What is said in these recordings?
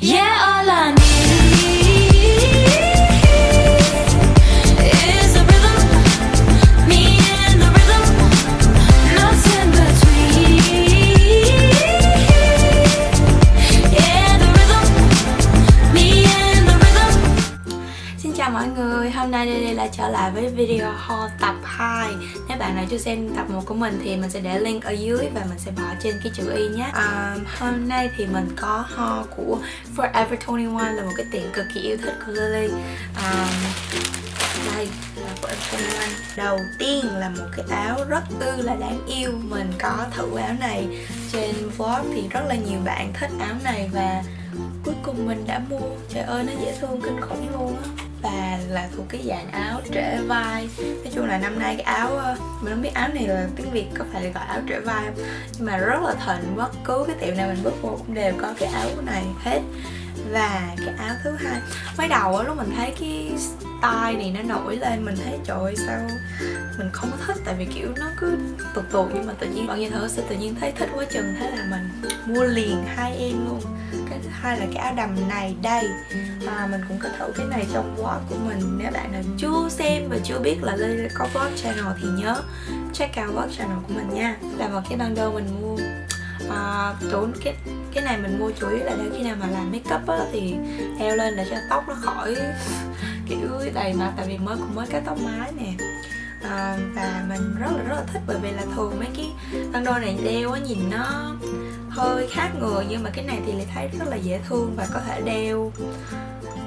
Yeah, chào mọi người, hôm nay Lily lại trở lại với video haul tập 2 Nếu bạn nào chưa xem tập 1 của mình thì mình sẽ để link ở dưới và mình sẽ bỏ trên cái chữ Y nhé. Um, Hôm nay thì mình có haul của Forever 21 là một cái tiệm cực kỳ yêu thích của Lily. Um, Đây là của 21 Đầu tiên là một cái áo rất ư là đáng yêu. Mình có thử áo này trên vlog thì rất là nhiều bạn thích áo này và cuối cùng mình đã mua. Trời ơi nó dễ thương kinh khủng luôn á và là thuộc cái dạng áo trễ vai. Nói chung là năm nay cái áo ờ, mình không biết áo này là tiếng việt có phải gọi áo trễ vai không, nhưng mà rất là thịnh, bất cứ cái tiệm nào mình bước vô cũng đều có cái áo này hết và cái áo thứ hai. Mới đầu á lúc mình thấy cái style này nó nổi lên mình thấy trời ơi sao mình không có thích? Tại vì kiểu nó cứ tụt tụt nhưng mà tự nhiên bao nhìn thử sẽ tự nhiên thấy thích quá chừng. Thế là mình mua liền hai em luôn. Cái thứ hai là cái áo đầm này đây. À, mình cũng có thử cái này trong vlog của mình. Nếu bạn nào chưa xem và chưa biết là Lily có vlog channel thì nhớ check out vlog channel của mình nha. Là một cái bundle mình mua à, tốn cái cái này mình mua chủ yếu là để khi nào mà làm make up á thì đeo lên để cho tóc nó khỏi kiểu đầy mặt tại vì mới cũng mới cắt tóc mái nè. À, và mình rất là rất là thích bởi vì là thường mấy cái băng đôi này đeo á nhìn nó hơi khác người nhưng mà cái này thì lại thấy rất là dễ thương và có thể đeo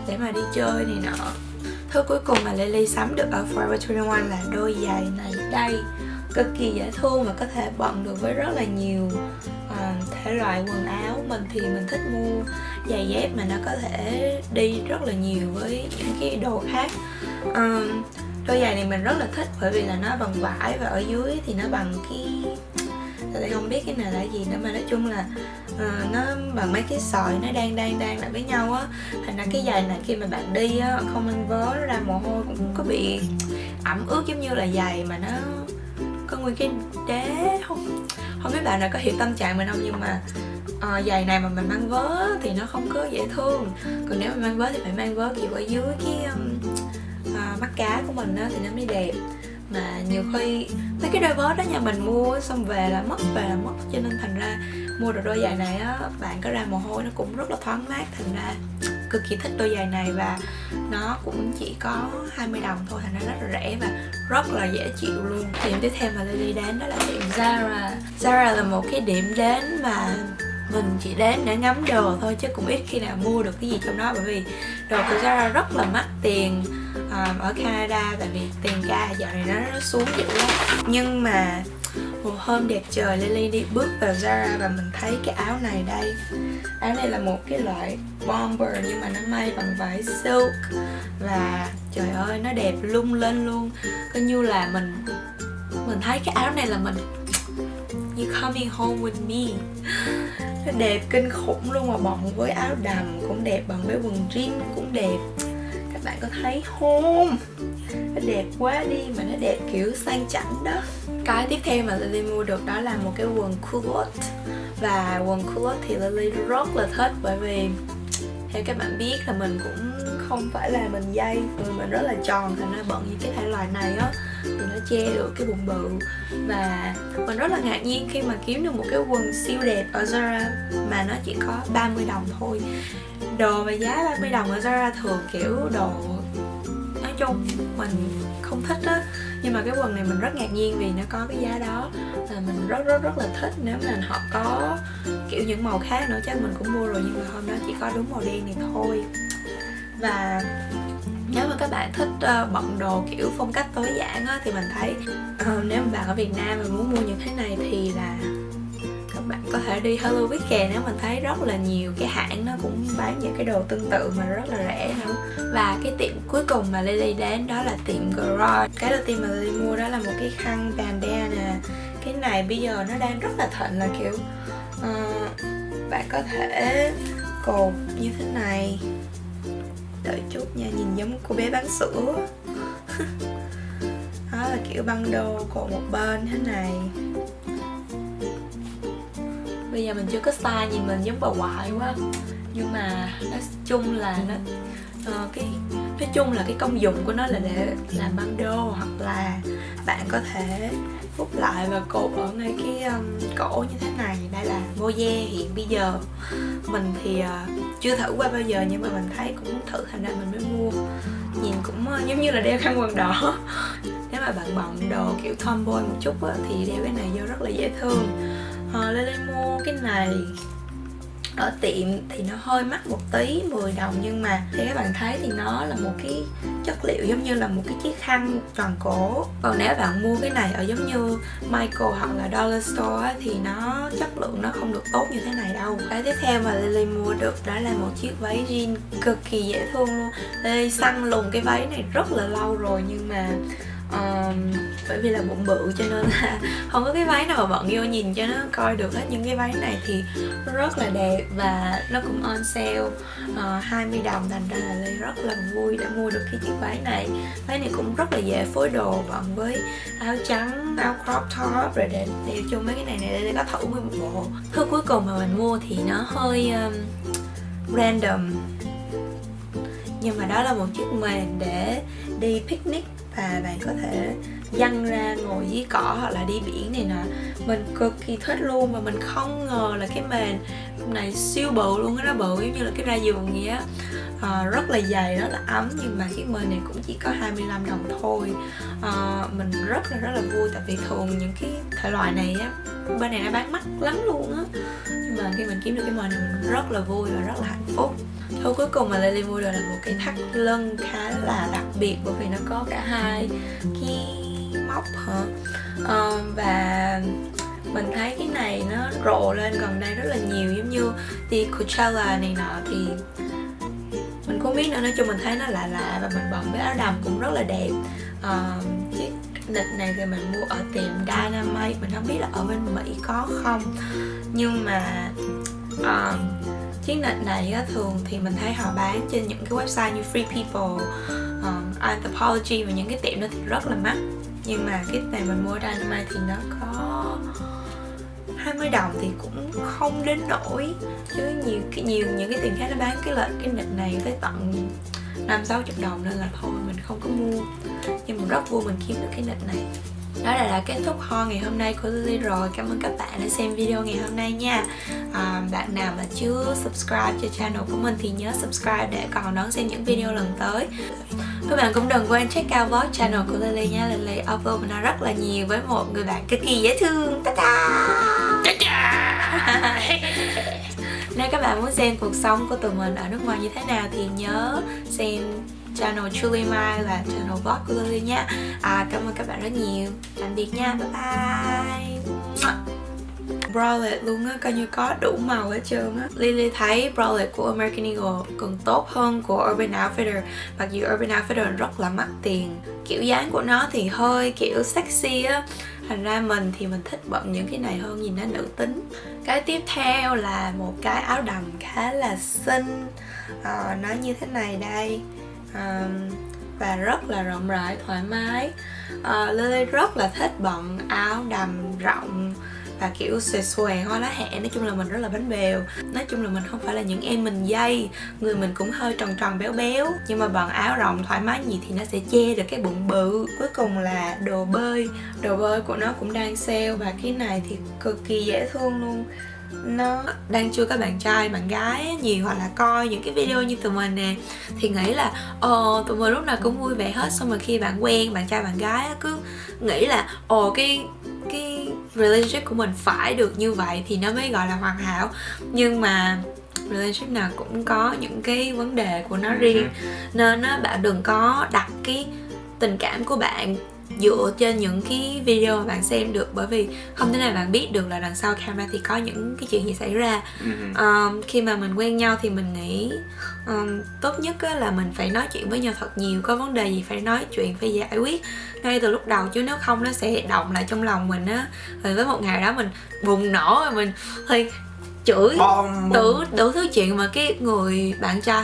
để mà đi chơi này nọ. Thứ cuối cùng mà Lily sắm được ở Forever 21 là đôi giày này. Đây cực kỳ dễ thương và có thể bận được với rất là nhiều uh, thể loại quần áo. Mình thì mình thích mua giày dép mà nó có thể đi rất là nhiều với những cái đồ khác. Um, đôi giày này mình rất là thích bởi vì là nó bằng vải và ở dưới thì nó bằng cái tại không biết cái này là gì nữa mà nói chung là uh, nó bằng mấy cái sợi nó đang đang đang lại với nhau á. Thành ra cái giày này khi mà bạn đi á không ăn vớ nó ra mồ hôi cũng có bị ẩm ướt giống như là giày mà nó có nguyên cái đế không? Không biết bạn nào có hiểu tâm trạng mình không nhưng mà uh, giày này mà mình mang vớ thì nó không có dễ thương. Còn nếu mà mang vớ thì phải mang vớ kiểu ở dưới cái um, uh, mắt cá của mình đó thì nó mới đẹp. Mà nhiều khi mấy cái đôi vớ đó nhà mình mua xong về là mất về là mất. Cho nên thành ra mua được đôi giày này á bạn có ra mồ hôi nó cũng rất là thoáng mát thành ra cực kỳ thích đôi giày này và nó cũng chỉ có 20 đồng thôi thành ra rất là rẻ và rất là dễ chịu luôn. Điểm tiếp theo mà Lily đến đó là tiệm Zara. Zara là một cái điểm đến mà mình chỉ đến để ngắm đồ thôi chứ cũng ít khi nào mua được cái gì trong đó bởi vì đồ của Zara rất là mắc tiền um, ở Canada tại vì tiền ca dạo này nó, nó xuống dữ lắm. Nhưng mà một hôm đẹp trời Lily đi bước vào Zara và mình thấy cái áo này đây. Áo này là một cái loại bomber nhưng mà nó may bằng vải silk. Và trời ơi, nó đẹp lung lên luôn. Coi như là mình mình thấy cái áo này là mình, You coming home with me. Nó đẹp kinh khủng luôn mà bọn với áo đầm cũng đẹp Bằng với quần jean cũng đẹp. Các bạn có thấy không? Nó đẹp quá đi mà nó đẹp kiểu sang chảnh đó. Cái tiếp theo mà Lily mua được đó là một cái quần culotte. Và quần culotte thì Lily rất là thích bởi vì theo các bạn biết là mình cũng không phải là mình dây người mình rất là tròn, thành ra bận những cái thể loại này á, thì nó che được cái bụng bự. Và mình rất là ngạc nhiên khi mà kiếm được một cái quần siêu đẹp ở Zara, mà nó chỉ có 30 đồng thôi. Đồ mà giá 30 đồng ở Zara thường kiểu đồ, nói chung mình không thích á nhưng mà cái quần này mình rất ngạc nhiên vì nó có cái giá đó. Là mình rất rất rất là thích nếu mà họ có kiểu những màu khác nữa. Chắc mình cũng mua rồi nhưng mà hôm đó chỉ có đúng màu đen này thôi. Và nếu mà các bạn thích uh, bận đồ kiểu phong cách tối giản á, thì mình thấy uh, nếu mà bạn ở Việt Nam mà muốn mua những cái này thì là có thể đi Hello Weekend nếu mình thấy rất là nhiều cái hãng nó cũng bán những cái đồ tương tự mà rất là rẻ nữa. Và cái tiệm cuối cùng mà Lily đến đó là tiệm Garage. Cái đầu tiên mà Lily mua đó là một cái khăn bandana cái này bây giờ nó đang rất là thịnh là kiểu uh, bạn có thể cột như thế này. Đợi chút nha nhìn giống cô bé bán sữa. Đó là kiểu băng đô cột một bên thế này bây giờ mình chưa có style nhìn mình giống bà ngoại quá. Nhưng mà nói chung là nó uh, cái nói chung là cái công dụng của nó là để làm băng đô hoặc là bạn có thể phúc lại và cột ở ngay cái um, cổ như thế này. Đây là moje hiện bây giờ. Mình thì uh, chưa thử qua bao giờ nhưng mà mình thấy cũng thử thành ra mình mới mua. Nhìn cũng uh, giống như là đeo khăn quần đỏ. Nếu mà bạn bận đồ kiểu tomboy một chút á, thì đeo cái này vô rất là dễ thương. Ờ, à, Lily mua cái này ở tiệm thì nó hơi mắc một tí 10 đồng nhưng mà thì các bạn thấy thì nó là một cái chất liệu giống như là một cái chiếc khăn tròn cổ. Còn nếu bạn mua cái này ở giống như Michael hoặc là Dollar Store thì nó chất lượng nó không được tốt như thế này đâu. Cái tiếp theo mà Lily mua được đó là một chiếc váy jean cực kỳ dễ thương luôn. Lily săn lùng cái váy này rất là lâu rồi nhưng mà um, bởi vì là bụng bự cho nên là không có cái váy nào mà bọn yêu nhìn cho nó coi được hết. Những cái váy này thì rất là đẹp và nó cũng on sale ờ, uh, 20 đồng thành ra là Lê rất là vui đã mua được cái chiếc váy này. Váy này cũng rất là dễ phối đồ bận với áo trắng áo crop top rồi để đeo chung mấy cái này này để có thử nguyên một bộ. Thứ cuối cùng mà mình mua thì nó hơi um, random. Nhưng mà đó là một chiếc mền để đi picnic. 但凡有时，dăng ra ngồi dưới cỏ hoặc là đi biển này nọ. Mình cực kỳ thích luôn và mình không ngờ là cái mền này siêu bự luôn á nó bự giống như là cái ra giường vậy á. À, rất là dày rất là ấm nhưng mà cái mền này cũng chỉ có 25 đồng thôi. À, mình rất là rất là vui tại vì thường những cái thể loại này á bên này nó bán mắc lắm luôn á. Nhưng mà khi mình kiếm được cái mền này mình rất là vui và rất là hạnh phúc. Thôi cuối cùng mà Lily mua được là một cái thắt lưng khá là đặc biệt bởi vì nó có cả hai cái móc hả? À, và mình thấy cái này nó rộ lên gần đây rất là nhiều giống như đi Coachella này nọ thì mình không biết nữa nói chung mình thấy nó lạ lạ và mình bận với áo đầm cũng rất là đẹp. Ờ, à, chiếc nịch này thì mình mua ở tiệm Dynamite mình không biết là ở bên Mỹ có không. Nhưng mà ờ, à, chiếc nịch này á, thường thì mình thấy họ bán trên những cái website như Free People, um, Anthropology và những cái tiệm đó thì rất là mắc nhưng mà cái này mình mua Dynamite thì nó có 20 đồng thì cũng không đến nổi chứ nhiều cái nhiều những cái tiền khác nó bán cái loại cái nịch này tới tận năm sáu chục đồng nên là thôi mình không có mua. Nhưng mà rất vui mình kiếm được cái nịch này. Đó là, là kết thúc ho ngày hôm nay của Lily rồi. Cảm ơn các bạn đã xem video ngày hôm nay nha. À, Bạn nào mà chưa subscribe cho channel của mình thì nhớ subscribe để còn đón xem những video lần tới. Các bạn cũng đừng quên check out vlog channel của Lily nha. Lily upload nó rất là nhiều với một người bạn cực kỳ dễ thương. Ta -da! Nếu các bạn muốn xem cuộc sống của tụi mình ở nước ngoài như thế nào thì nhớ xem channel Truly Mai là channel vlog của Lily nha. À, Cảm ơn các bạn rất nhiều. Tạm biệt nha, bye bye bralette luôn á, coi như có đủ màu hết trơn á. Lily thấy bralette của American Eagle còn tốt hơn của Urban Outfitter. Mặc dù Urban Outfitter rất là mắc tiền Kiểu dáng của nó thì hơi kiểu sexy á. Thành ra mình thì mình thích bận những cái này hơn nhìn nó nữ tính. Cái tiếp theo là một cái áo đầm khá là xinh. À, Nó như thế này đây. À, Và rất là rộng rãi, thoải mái. À, Lily rất là thích bận áo đầm rộng và, kiểu, xòe xòe hoa lá hẹ nói chung là mình rất là bánh bèo. Nói chung là mình không phải là những em mình dây. Người mình cũng hơi tròn tròn, béo béo. Nhưng mà bằng áo rộng thoải mái gì thì nó sẽ che được cái bụng bự. Cuối cùng là đồ bơi. Đồ bơi của nó cũng đang sale và cái này thì cực kỳ dễ thương luôn nó đang chưa có bạn trai bạn gái nhiều hoặc là coi những cái video như tụi mình nè thì nghĩ là ồ tụi mình lúc nào cũng vui vẻ hết. Xong rồi khi bạn quen bạn trai bạn gái cứ nghĩ là ồ cái cái relationship của mình phải được như vậy thì nó mới gọi là hoàn hảo. Nhưng mà relationship nào cũng có những cái vấn đề của nó riêng nên á, bạn đừng có đặt cái tình cảm của bạn dựa trên những cái video mà bạn xem được bởi vì không thể nào bạn biết được là đằng sau camera thì có những cái chuyện gì xảy ra. Um, khi mà mình quen nhau thì mình nghĩ um, tốt nhất á, là mình phải nói chuyện với nhau thật nhiều có vấn đề gì phải nói chuyện phải giải quyết ngay từ lúc đầu chứ nếu không nó sẽ động lại trong lòng mình á. Rồi với một ngày đó mình bùng nổ rồi mình thì chửi đủ đủ thứ chuyện mà cái người bạn trai